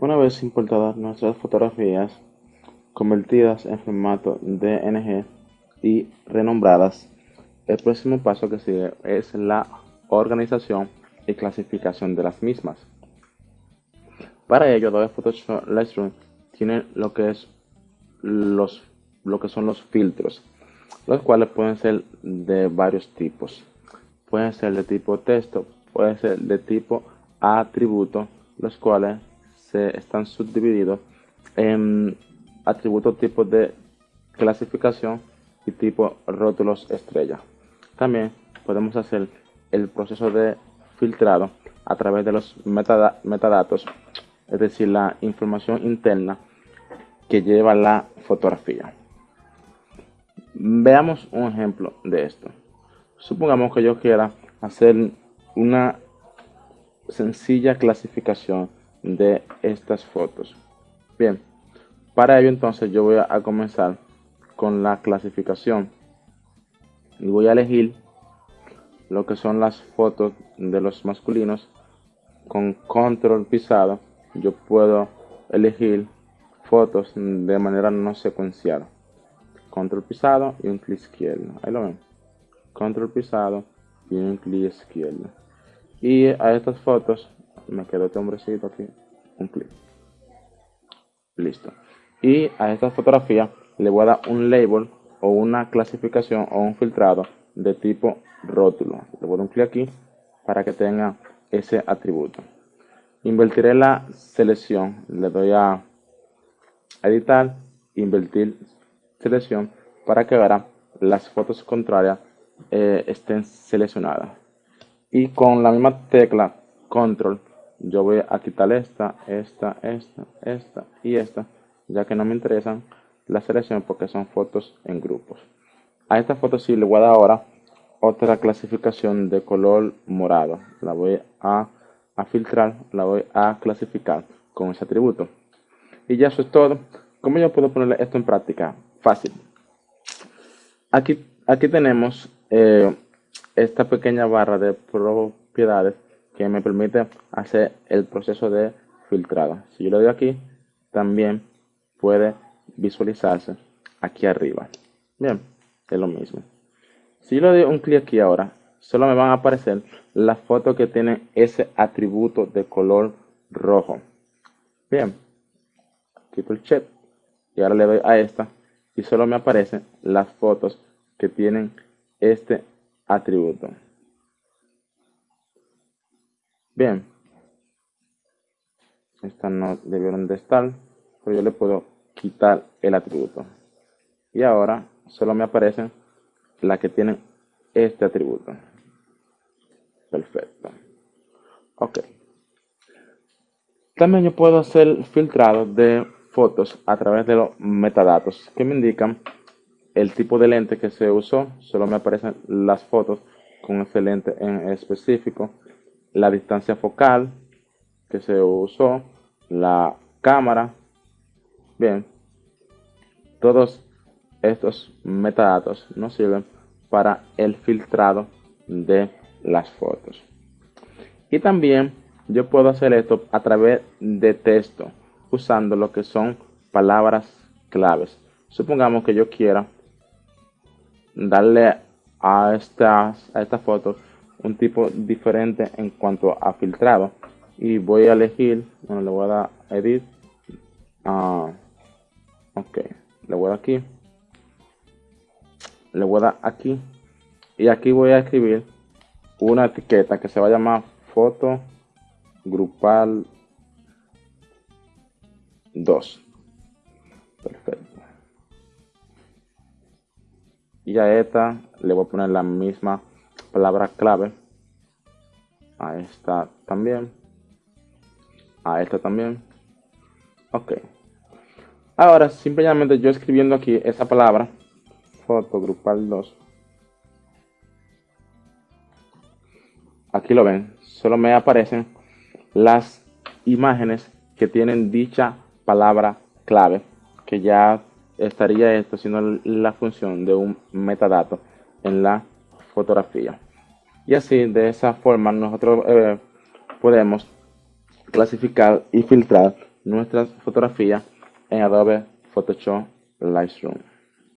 Una vez importadas nuestras fotografías convertidas en formato DNG y renombradas, el próximo paso que sigue es la organización y clasificación de las mismas. Para ello, Adobe Photoshop Lightroom tiene lo que es los lo que son los filtros, los cuales pueden ser de varios tipos. Pueden ser de tipo texto, pueden ser de tipo atributo, los cuales se están subdivididos en atributos tipos de clasificación y tipo rótulos estrella. También podemos hacer el proceso de filtrado a través de los metadatos, es decir, la información interna que lleva la fotografía. Veamos un ejemplo de esto. Supongamos que yo quiera hacer una sencilla clasificación de estas fotos. Bien, para ello entonces yo voy a comenzar con la clasificación. Y voy a elegir lo que son las fotos de los masculinos con control pisado. Yo puedo elegir fotos de manera no secuencial control pisado y un clic izquierdo. Ahí lo ven. Control pisado y un clic izquierdo. Y a estas fotos me quedo este hombrecito aquí un clic listo. Y a esta fotografía le voy a dar un label o una clasificación o un filtrado de tipo rótulo. Le voy a dar un clic aquí para que tenga ese atributo. Invertiré la selección. Le doy a editar invertir selección para que ahora las fotos contrarias eh, estén seleccionadas. Y con la misma tecla control yo voy a quitar esta, esta, esta, esta y esta ya que no me interesan la selección porque son fotos en grupos a esta foto sí le voy a dar ahora otra clasificación de color morado la voy a, a filtrar la voy a clasificar con ese atributo y ya eso es todo ¿Cómo yo puedo poner esto en práctica? Fácil. Aquí, aquí tenemos eh, esta pequeña barra de propiedades que me permite hacer el proceso de filtrado. Si yo le doy aquí, también puede visualizarse aquí arriba. Bien, es lo mismo. Si yo le doy un clic aquí ahora, solo me van a aparecer las fotos que tienen ese atributo de color rojo. Bien, quito el check y ahora le doy a esta y solo me aparecen las fotos que tienen este atributo. Bien, estas no debieron de estar, pero yo le puedo quitar el atributo. Y ahora solo me aparecen las que tienen este atributo. Perfecto. Ok. También yo puedo hacer filtrado de fotos a través de los metadatos que me indican el tipo de lente que se usó. Solo me aparecen las fotos con ese lente en específico, la distancia focal que se usó, la cámara. Bien, todos estos metadatos nos sirven para el filtrado de las fotos. Y también yo puedo hacer esto a través de texto usando lo que son palabras claves. Supongamos que yo quiera darle a estas a esta foto un tipo diferente en cuanto a filtrado y voy a elegir bueno le voy a dar edit uh, ok le voy a dar aquí le voy a dar aquí y aquí voy a escribir una etiqueta que se va a llamar foto grupal 2. Perfecto. Y a esta le voy a poner la misma palabra clave. A esta también. A esta también. Ok. Ahora, simplemente yo escribiendo aquí esa palabra, foto grupal 2. Aquí lo ven. Solo me aparecen las imágenes que tienen dicha palabra clave, que ya estaría esto siendo la función de un metadato en la fotografía. Y así, de esa forma, nosotros eh, podemos clasificar y filtrar nuestras fotografías en Adobe Photoshop Lightroom.